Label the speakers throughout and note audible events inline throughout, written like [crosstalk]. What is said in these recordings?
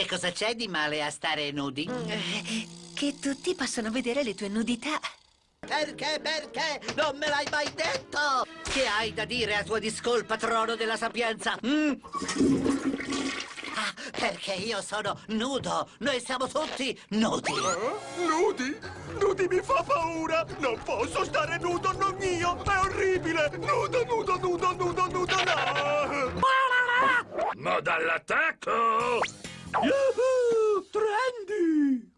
Speaker 1: Che cosa c'è di male a stare nudi?
Speaker 2: Eh, Che tutti possano vedere le tue nudità.
Speaker 1: Perché, perché? Non me l'hai mai detto! Che hai da dire a tua discolpa, trono della sapienza? Mm? Ah, perché io sono nudo. Noi siamo tutti nudi.
Speaker 3: Nudi? Nudi mi fa paura! Non posso stare nudo, non io! È orribile! Nudo, nudo, nudo, nudo, nudo, no!
Speaker 4: Ma dall'attacco!
Speaker 3: Yahoo! Trendy!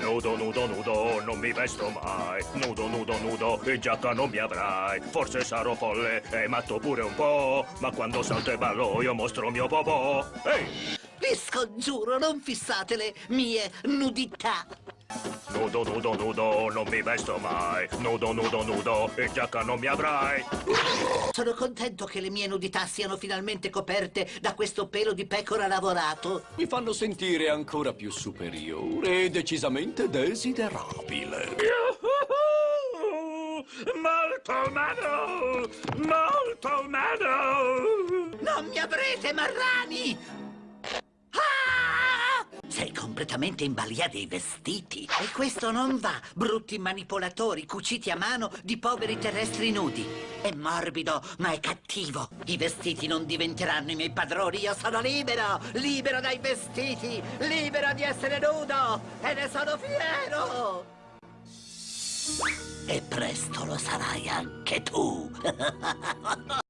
Speaker 4: Nudo, nudo, nudo, non mi vesto mai. Nudo, nudo, nudo, in giacca non mi avrai. Forse sarò folle e matto pure un po'. Ma quando salto e ballo io mostro mio popò. Ehi!
Speaker 1: Vi scongiuro, non fissate le mie nudità.
Speaker 4: Nudo, nudo, nudo, non mi vesto mai. Nudo, nudo, nudo, in giacca non mi avrai.
Speaker 1: Sono contento che le mie nudità siano finalmente coperte da questo pelo di pecora lavorato.
Speaker 3: Mi fanno sentire ancora più superiore e decisamente desiderabile.
Speaker 4: Molto umano! Molto umano!
Speaker 1: Non mi avrete, marrani! Completamente in balia dei vestiti. E questo non va, brutti manipolatori cuciti a mano di poveri terrestri nudi. È morbido, ma è cattivo. I vestiti non diventeranno i miei padroni. Io sono libero, libero dai vestiti, libero di essere nudo. E ne sono fiero. E presto lo sarai anche tu. [laughs]